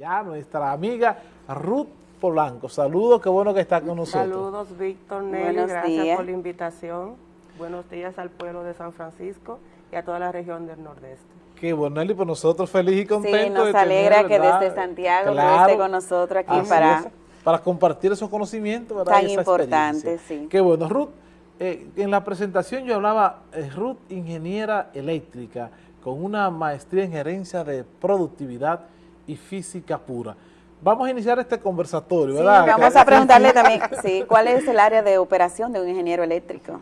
Ya nuestra amiga Ruth Polanco. Saludos, qué bueno que está con nosotros. Saludos, Víctor, Nelly, gracias por la invitación. Buenos días al pueblo de San Francisco y a toda la región del Nordeste. Qué bueno, Nelly, por nosotros feliz y contentos. Sí, nos alegra que desde Santiago esté con nosotros aquí para... para compartir esos conocimientos, ¿verdad? Tan importante, sí. Qué bueno. Ruth, eh, en la presentación yo hablaba, eh, Ruth, ingeniera eléctrica, con una maestría en gerencia de productividad y física pura. Vamos a iniciar este conversatorio, ¿verdad? vamos a preguntarle también, sí, ¿cuál es el área de operación de un ingeniero eléctrico?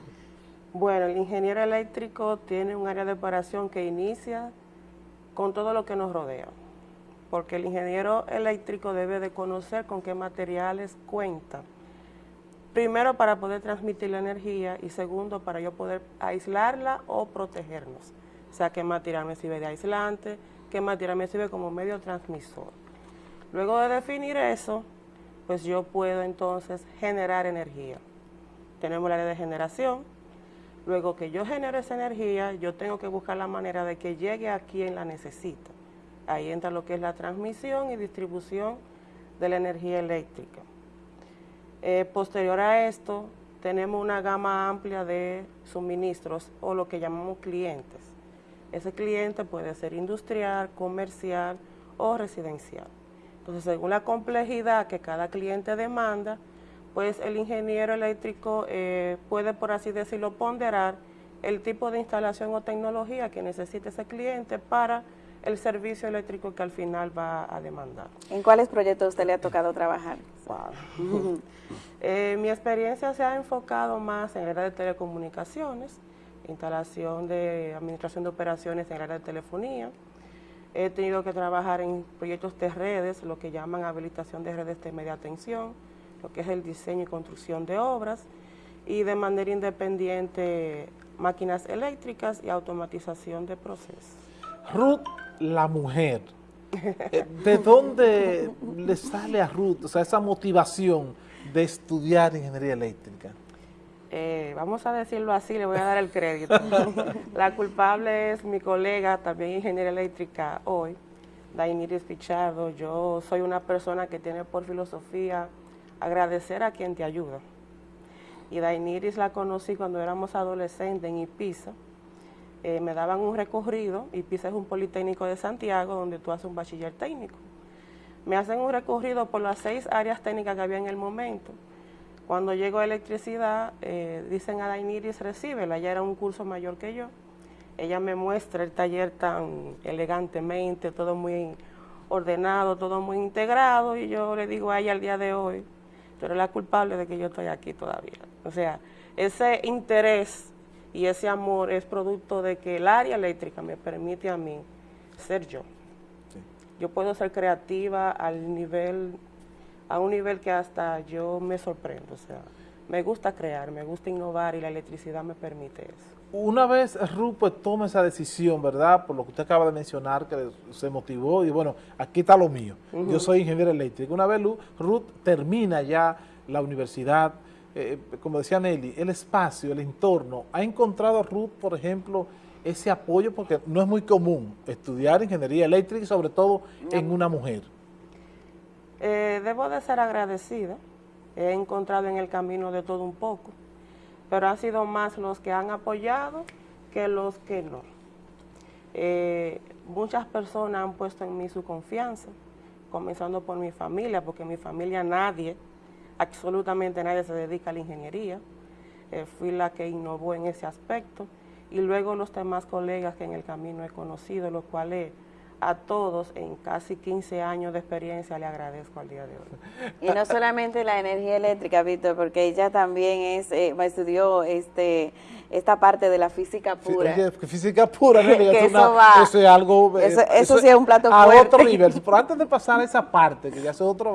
Bueno, el ingeniero eléctrico tiene un área de operación que inicia con todo lo que nos rodea, porque el ingeniero eléctrico debe de conocer con qué materiales cuenta, primero para poder transmitir la energía y segundo para yo poder aislarla o protegernos, o sea, qué material me sirve de aislante, qué material me sirve como medio transmisor. Luego de definir eso, pues yo puedo entonces generar energía. Tenemos la área de generación. Luego que yo genere esa energía, yo tengo que buscar la manera de que llegue a quien la necesita. Ahí entra lo que es la transmisión y distribución de la energía eléctrica. Eh, posterior a esto, tenemos una gama amplia de suministros o lo que llamamos clientes. Ese cliente puede ser industrial, comercial o residencial. Entonces, según la complejidad que cada cliente demanda, pues el ingeniero eléctrico eh, puede, por así decirlo, ponderar el tipo de instalación o tecnología que necesite ese cliente para el servicio eléctrico que al final va a demandar. ¿En cuáles proyectos usted le ha tocado trabajar? Eh, mi experiencia se ha enfocado más en el área de telecomunicaciones, instalación de administración de operaciones en el área de telefonía, He tenido que trabajar en proyectos de redes, lo que llaman habilitación de redes de media tensión, lo que es el diseño y construcción de obras, y de manera independiente máquinas eléctricas y automatización de procesos. Ruth, la mujer, eh, ¿de dónde le sale a Ruth o sea, esa motivación de estudiar ingeniería eléctrica? Eh, vamos a decirlo así, le voy a dar el crédito. la culpable es mi colega, también ingeniera eléctrica hoy, Dainiris Pichardo. Yo soy una persona que tiene por filosofía agradecer a quien te ayuda. Y Dainiris la conocí cuando éramos adolescentes en Ipiza. Eh, me daban un recorrido, Ipiza es un politécnico de Santiago donde tú haces un bachiller técnico. Me hacen un recorrido por las seis áreas técnicas que había en el momento cuando llegó electricidad, eh, dicen a Dainiris, recíbela, ella era un curso mayor que yo. Ella me muestra el taller tan elegantemente, todo muy ordenado, todo muy integrado, y yo le digo a ella al día de hoy, tú eres la culpable de que yo estoy aquí todavía. O sea, ese interés y ese amor es producto de que el área eléctrica me permite a mí ser yo. Yo puedo ser creativa al nivel a un nivel que hasta yo me sorprendo, o sea, me gusta crear, me gusta innovar y la electricidad me permite eso. Una vez Ruth pues, toma esa decisión, ¿verdad? Por lo que usted acaba de mencionar, que se motivó y bueno, aquí está lo mío. Yo soy ingeniero eléctrico. Una vez Ruth termina ya la universidad, eh, como decía Nelly, el espacio, el entorno. ¿Ha encontrado Ruth, por ejemplo, ese apoyo? Porque no es muy común estudiar ingeniería eléctrica y sobre todo en una mujer. Eh, debo de ser agradecida, he encontrado en el camino de todo un poco, pero han sido más los que han apoyado que los que no. Eh, muchas personas han puesto en mí su confianza, comenzando por mi familia, porque en mi familia nadie, absolutamente nadie se dedica a la ingeniería. Eh, fui la que innovó en ese aspecto. Y luego los demás colegas que en el camino he conocido, los cuales a todos en casi 15 años de experiencia le agradezco al día de hoy. Y no solamente la energía eléctrica, Víctor, porque ella también es eh, estudió este esta parte de la física pura. física pura, ¿no? que eso, va, eso, es algo... Eso, eso, sí es un plato a fuerte. otro nivel. Pero antes de pasar a esa parte, que ya es otro,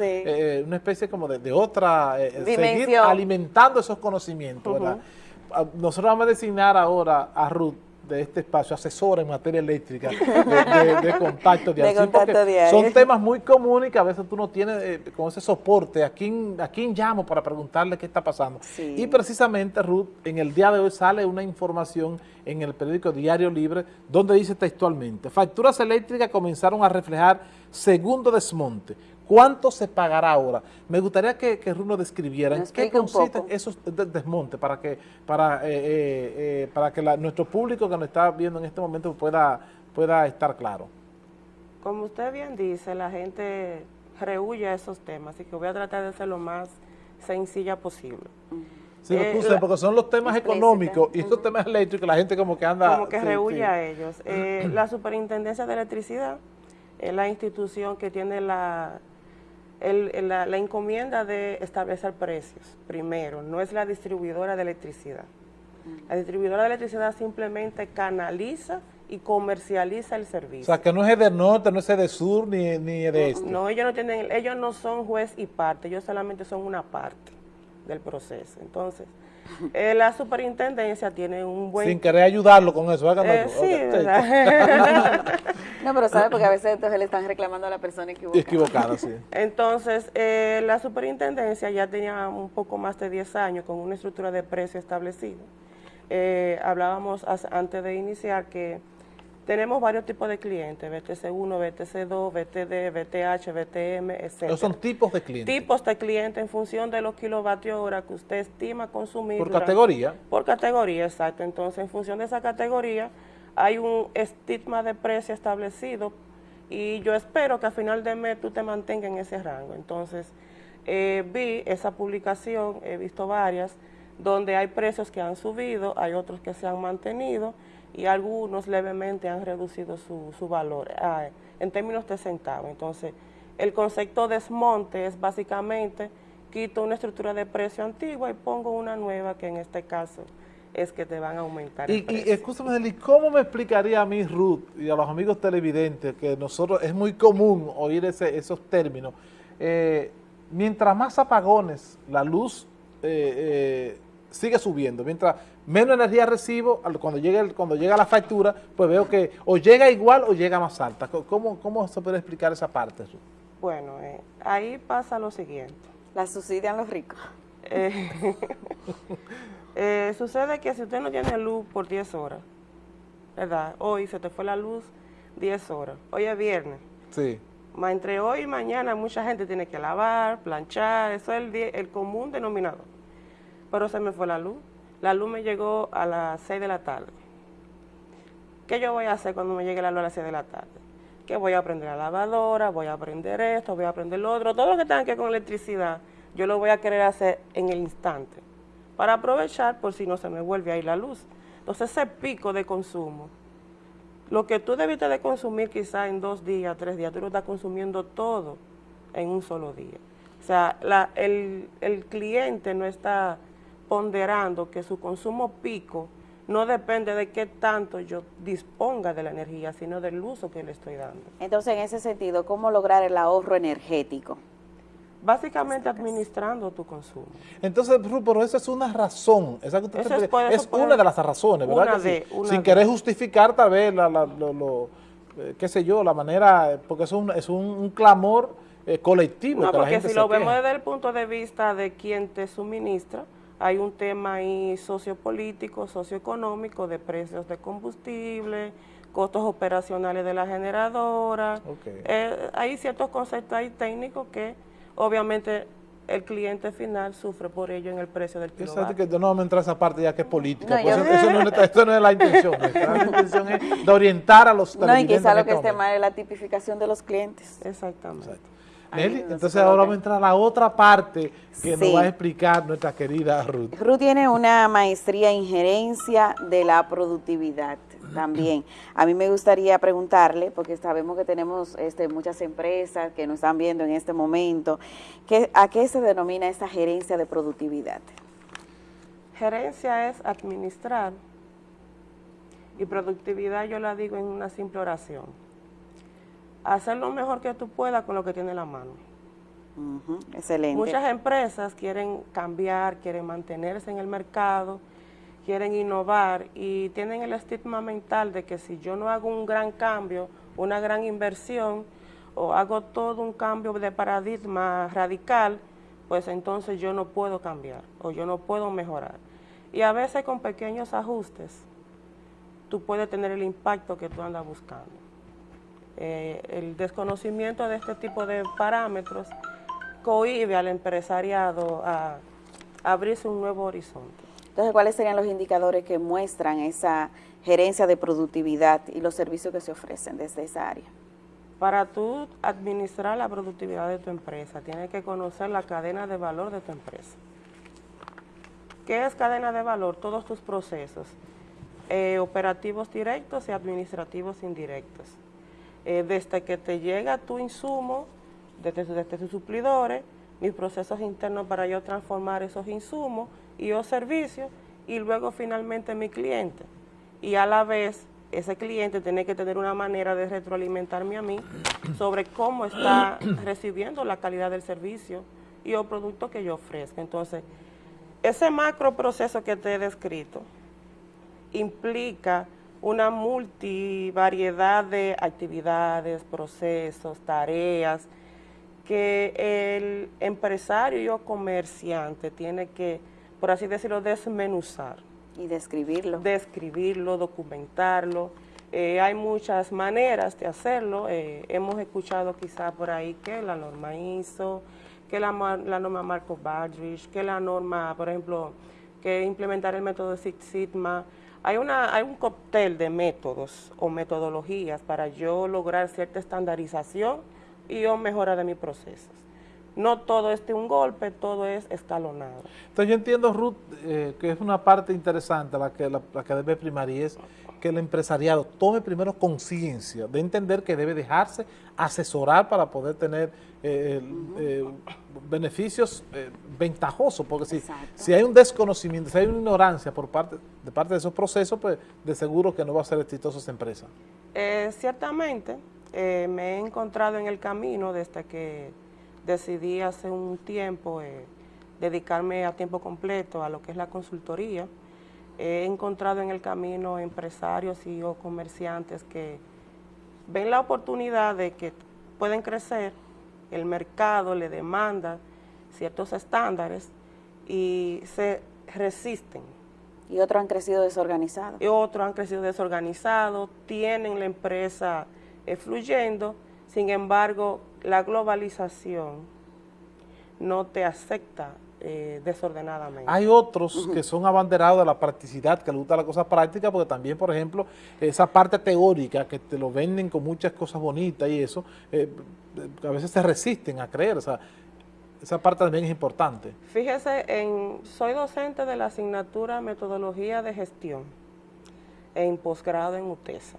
eh, una especie como de, otra... Eh, seguir alimentando esos conocimientos, ¿verdad? Ah, nosotros vamos a designar ahora a Ruth de este espacio, asesora en materia eléctrica, de, contacto de Son temas muy comunes y que a veces tú no tienes eh, con ese soporte. ¿A quién, ¿A quién llamo para preguntarle qué está pasando? Y precisamente, Ruth, en el día de hoy sale una información en el periódico Diario Libre donde dice textualmente, facturas eléctricas comenzaron a reflejar segundo desmonte. ¿Cuánto se pagará ahora? Me gustaría que, que Runo describiera en qué consisten esos desmontes para que, para, eh, eh, eh, para que nuestro público que nos está viendo en este momento pueda, pueda estar claro. Como usted bien dice, la gente rehuye a esos temas, así que voy a tratar de ser lo más sencilla posible. Sí, porque son los temas económicos y estos temas eléctricos, la gente como que anda... Como que rehuye a ellos. la Superintendencia de Electricidad es la institución que tiene la la, encomienda de establecer precios, primero, no es la distribuidora de electricidad. La distribuidora de electricidad simplemente canaliza y comercializa el servicio. O sea, que no es de norte, no es de sur, ni, ni de este. No, ellos no tienen, ellos no son juez y parte, ellos solamente son una parte del proceso. Entonces, eh, la superintendencia tiene un buen... Sin querer ayudarlo con eso, eh, sí, no, pero sabe, porque a veces entonces le están reclamando a la persona equivocada. Equivocada, sí. Entonces, eh, la superintendencia ya tenía un poco más de 10 años con una estructura de precio establecida. hablábamos antes de iniciar que tenemos varios tipos de clientes, BTC1, BTC2, BTD, BTH, BTM, etc. ¿Esos son tipos de clientes? Tipos de clientes en función de los kilovatios hora que usted estima consumir. ¿Por categoría? Por categoría, exacto. Entonces, en función de esa categoría, hay un estigma de precio establecido y yo espero que a final de mes tú te mantengas en ese rango. Entonces, eh, vi esa publicación, he visto varias, donde hay precios que han subido, hay otros que se han mantenido, y algunos levemente han reducido su, su valor ah, en términos de centavos. Entonces, el concepto desmonte es básicamente quito una estructura de precio antigua y pongo una nueva que en este caso es que te van a aumentar y, Y escúchame, ¿cómo me explicaría a mí, Ruth, y a los amigos televidentes, que nosotros es muy común oír ese, esos términos, eh, mientras más apagones la luz eh, eh, sigue subiendo, mientras menos energía recibo, cuando llega, cuando llega la factura, pues veo que o llega igual o llega más alta. ¿Cómo, cómo se puede explicar esa parte? Bueno, eh, ahí pasa lo siguiente. La subsidian los ricos. Eh, eh, sucede que si usted no tiene luz por 10 horas, ¿verdad? Hoy se te fue la luz 10 horas. Hoy es viernes. Sí. Entre hoy y mañana mucha gente tiene que lavar, planchar, eso es el, el común denominador. Pero se me fue la luz. La luz me llegó a las 6 de la tarde. ¿Qué yo voy a hacer cuando me llegue la luz a las 6 de la tarde? Que voy a aprender la lavadora, voy a aprender esto, voy a aprender lo otro. Todo lo que tenga que ver con electricidad, yo lo voy a querer hacer en el instante. Para aprovechar por si no se me vuelve ahí la luz. Entonces ese pico de consumo, lo que tú debiste de consumir quizá en dos días, tres días, tú lo estás consumiendo todo en un solo día. O sea, el, el cliente no está ponderando que su consumo pico no depende de qué tanto yo disponga de la energía, sino del uso que le estoy dando. Entonces, en ese sentido, ¿cómo lograr el ahorro energético? Básicamente administrando tu consumo. Entonces, pero esa es una razón, esa es, una de las razones, ¿verdad? Sin querer justificar tal vez, la, lo, eh, qué sé yo, la manera, porque es un, es un, clamor eh, colectivo. No, porque si lo vemos desde el punto de vista de quien te suministra, hay un tema ahí sociopolítico, socioeconómico, de precios de combustible, costos operacionales de la generadora. Eh, hay ciertos conceptos ahí técnicos que obviamente el cliente final sufre por ello en el precio del kilovatio. que no vamos a entrar a esa parte ya que es política, pues eso, no, es la intención, la intención es de orientar a los No, y quizá lo que este mal es la tipificación de los clientes. Exactamente entonces ahora vamos a entrar a la otra parte que nos va a explicar nuestra querida Ruth. Ruth tiene una maestría en gerencia de la productividad también. A mí me gustaría preguntarle, porque sabemos que tenemos este, muchas empresas que nos están viendo en este momento, ¿a qué se denomina esa gerencia de productividad? Gerencia es administrar y productividad yo la digo en una simple oración hacer lo mejor que tú puedas con lo que tienes en la mano. Excelente. Muchas empresas quieren cambiar, quieren mantenerse en el mercado, quieren innovar y tienen el estigma mental de que si yo no hago un gran cambio, una gran inversión o hago todo un cambio de paradigma radical, pues entonces yo no puedo cambiar o yo no puedo mejorar. Y a veces con pequeños ajustes, tú puedes tener el impacto que tú andas buscando. Eh, el desconocimiento de este tipo de parámetros cohibe al empresariado a, abrirse un nuevo horizonte. Entonces, ¿cuáles serían los indicadores que muestran esa gerencia de productividad y los servicios que se ofrecen desde esa área? Para tú administrar la productividad de tu empresa, tienes que conocer la cadena de valor de tu empresa. ¿Qué es cadena de valor? Todos tus procesos, eh, operativos directos y administrativos indirectos. Eh, desde que te llega tu insumo, desde, desde tus suplidores, mis procesos internos para yo transformar esos insumos y o servicios, y luego finalmente mi cliente. Y a la vez ese cliente tiene que tener una manera de retroalimentarme a mí sobre cómo está recibiendo la calidad del servicio y o producto que yo ofrezco. Entonces, ese macro proceso que te he descrito implica una multivariedad de actividades, procesos, tareas que el empresario o comerciante tiene que, por así decirlo, desmenuzar y describirlo. Describirlo, documentarlo. Eh, hay muchas maneras de hacerlo. Eh, hemos escuchado quizá por ahí que la norma ISO, que la, norma Marco Badrich, que la norma, por ejemplo, que implementar el método Six Sigma. Hay, una, hay un cóctel de métodos o metodologías para yo lograr cierta estandarización y o mejora de mis procesos no todo es de un golpe, todo es escalonado. Entonces yo entiendo, Ruth, eh, que es una parte interesante la que, la, que debe primar y es que el empresariado tome primero conciencia de entender que debe dejarse asesorar para poder tener eh, eh, beneficios ventajosos, porque si, si hay un desconocimiento, si hay una ignorancia por parte de parte de esos procesos, pues de seguro que no va a ser exitosa esa empresa. ciertamente, me he encontrado en el camino desde que decidí hace un tiempo eh, dedicarme a tiempo completo a lo que es la consultoría. He encontrado en el camino empresarios y o comerciantes que ven la oportunidad de que pueden crecer, el mercado le demanda ciertos estándares y se resisten. Y otros han crecido desorganizados. Y otros han crecido desorganizados, tienen la empresa eh, fluyendo, sin embargo, la globalización no te acepta eh, desordenadamente. Hay otros que son abanderados de la practicidad, que les gusta la cosa práctica, porque también, por ejemplo, esa parte teórica que te lo venden con muchas cosas bonitas y eso, eh, a veces se resisten a creer, o sea, esa parte también es importante. Fíjese, en, soy docente de la asignatura Metodología de Gestión en posgrado en UTESA.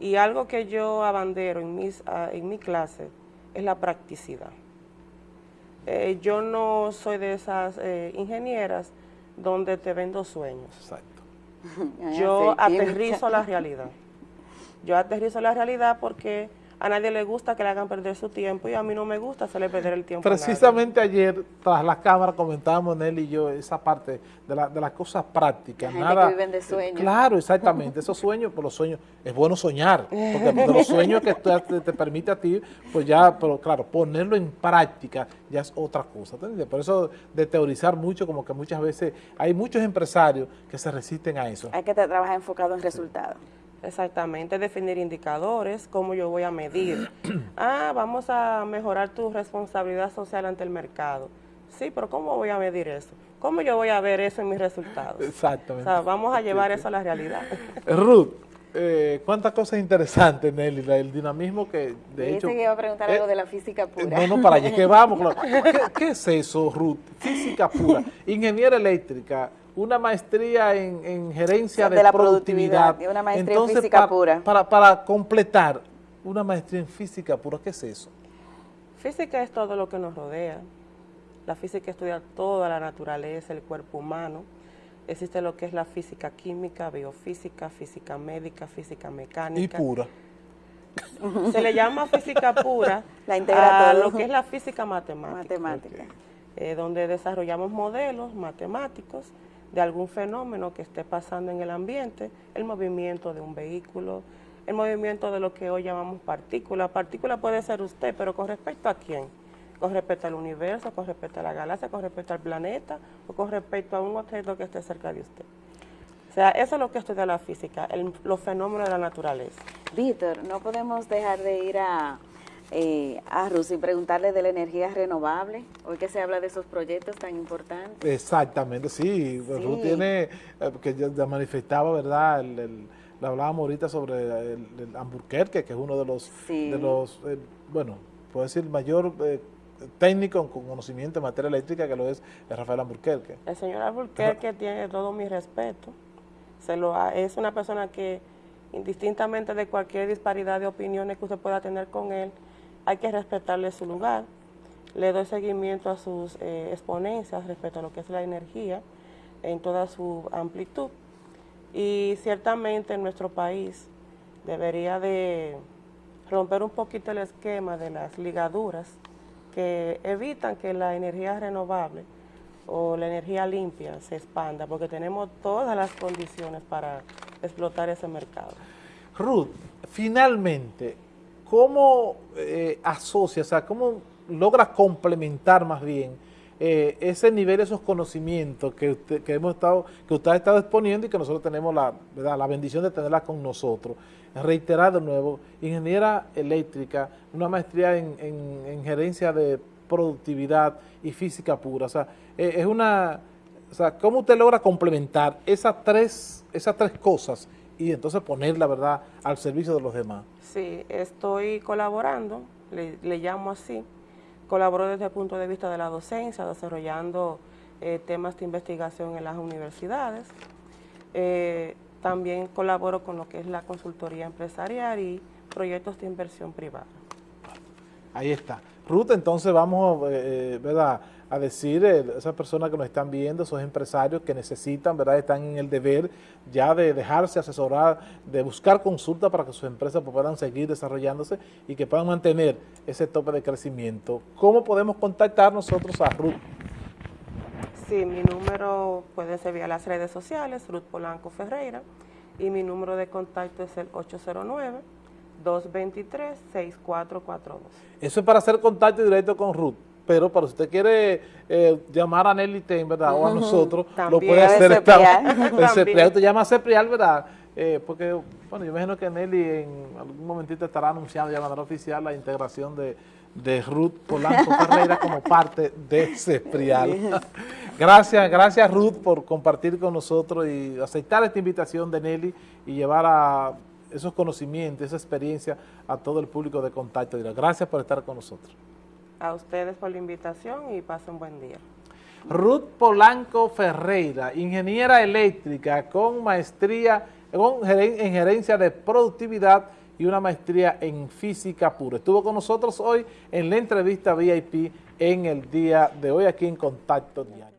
Y algo que yo abandero en, mis, ah, en mi clase es la practicidad. Eh, yo no soy de esas eh, ingenieras donde te vendo sueños. Exacto. Yo aterrizo la realidad. Yo aterrizo la realidad porque a nadie le gusta que le hagan perder su tiempo y a mí no me gusta hacerle perder el tiempo. Precisamente ayer, tras la cámara, comentábamos él y yo esa parte de, la, de las cosas prácticas. Nada, que viven de sueños. Claro, exactamente. Esos sueños, por los sueños, es bueno soñar, porque de los sueños que te, te, permite a ti, pues ya, pero claro, ponerlo en práctica ya es otra cosa. Por eso de teorizar mucho, como que muchas veces hay muchos empresarios que se resisten a eso. Hay que trabajar enfocado en resultados. Exactamente, definir indicadores, cómo yo voy a medir. ah, vamos a mejorar tu responsabilidad social ante el mercado. Sí, pero ¿cómo voy a medir eso? ¿Cómo yo voy a ver eso en mis resultados? Exactamente. O sea, vamos a llevar eso a la realidad. Ruth, eh, cuántas cosas interesantes, Nelly, el dinamismo que de hecho... que iba a preguntar algo eh, de la física pura. no, no, para allá que vamos. ¿Qué, es eso, Ruth? Física pura. Ingeniera eléctrica, una maestría en, gerencia de, la productividad. una maestría en física pura. Para, para completar, una maestría en física pura, ¿qué es eso? Física es todo lo que nos rodea. La física estudia toda la naturaleza, el cuerpo humano. Existe lo que es la física química, biofísica, física médica, física mecánica. Y pura. Se le llama física pura la integra a lo que es la física matemática. Matemática. Eh, donde desarrollamos modelos matemáticos de algún fenómeno que esté pasando en el ambiente, el movimiento de un vehículo, el movimiento de lo que hoy llamamos partícula. Partícula puede ser usted, pero ¿con respecto a quién? Con respecto al universo, con respecto a la galaxia, con respecto al planeta o con respecto a un objeto que esté cerca de usted. O sea, eso es lo que estudia la física, los fenómenos de la naturaleza. Víctor, no podemos dejar de ir a, eh, a y preguntarle de la energía renovable, hoy que se habla de esos proyectos tan importantes. Exactamente, sí, Sí. Ruth tiene, eh, que ya ya manifestaba, ¿verdad? El, el- le hablábamos ahorita sobre el, el Hamburguerque, que es uno de los, Sí. de los eh, bueno, puedo decir, mayor eh, técnico con conocimiento en materia eléctrica que lo es Rafael Hamburguerque. El señor Alburquerque tiene todo mi respeto. Se lo ha- es una persona que, indistintamente de cualquier disparidad de opiniones que usted pueda tener con él, hay que respetarle su lugar. Le doy seguimiento a sus eh, exponencias respecto a lo que es la energía en toda su amplitud. Y ciertamente en nuestro país debería de romper un poquito el esquema de las ligaduras que evitan que la energía renovable o la energía limpia se expanda, porque tenemos todas las condiciones para explotar ese mercado. Ruth, finalmente, ¿cómo eh, asocia, o sea, cómo logra complementar más bien eh, ese nivel, esos conocimientos que usted, que hemos estado, que usted ha estado exponiendo y que nosotros tenemos la, ¿verdad? la bendición de tenerla con nosotros? Reiterar de nuevo, ingeniera eléctrica, una maestría en, en- en gerencia de productividad y física pura, o sea, eh, es una, o sea, ¿cómo usted logra complementar esas tres, esas tres cosas y entonces poner la verdad al servicio de los demás? Sí, estoy colaborando, le, le llamo así, colaboro desde el punto de vista de la docencia, desarrollando eh, temas de investigación en las universidades. Eh, también colaboro con lo que es la consultoría empresarial y proyectos de inversión privada. Ahí está. Ruth, entonces vamos eh, eh, ¿verdad? A decir, eh, esas personas que nos están viendo, esos empresarios que necesitan, ¿verdad? están en el deber ya de dejarse asesorar, de buscar consulta para que sus empresas pues, puedan seguir desarrollándose y que puedan mantener ese tope de crecimiento. ¿Cómo podemos contactar nosotros a Ruth? Sí, mi número puede ser vía las redes sociales, Ruth Polanco Ferreira, y mi número de contacto es el 809-223-6442. Eso es para hacer contacto directo con Ruth. Pero para si usted quiere eh, llamar a Nelly Ten, ¿verdad? O a nosotros, lo puede hacer. El ceprial, usted llama a Ceprial, ¿verdad? Eh, porque, bueno, yo imagino que Nelly en algún momentito estará anunciando ya de manera oficial la integración de, de Ruth Polanco Ferreira como parte de Ceprial. gracias, gracias Ruth por compartir con nosotros y aceptar esta invitación de Nelly y llevar a esos conocimientos, esa experiencia a todo el público de Contacto. Gracias por estar con nosotros. A ustedes por la invitación y pasen buen día. Ruth Polanco Ferreira, ingeniera eléctrica con maestría en gerencia de productividad y una maestría en física pura. Estuvo con nosotros hoy en la entrevista VIP en el día de hoy aquí en Contacto Diario.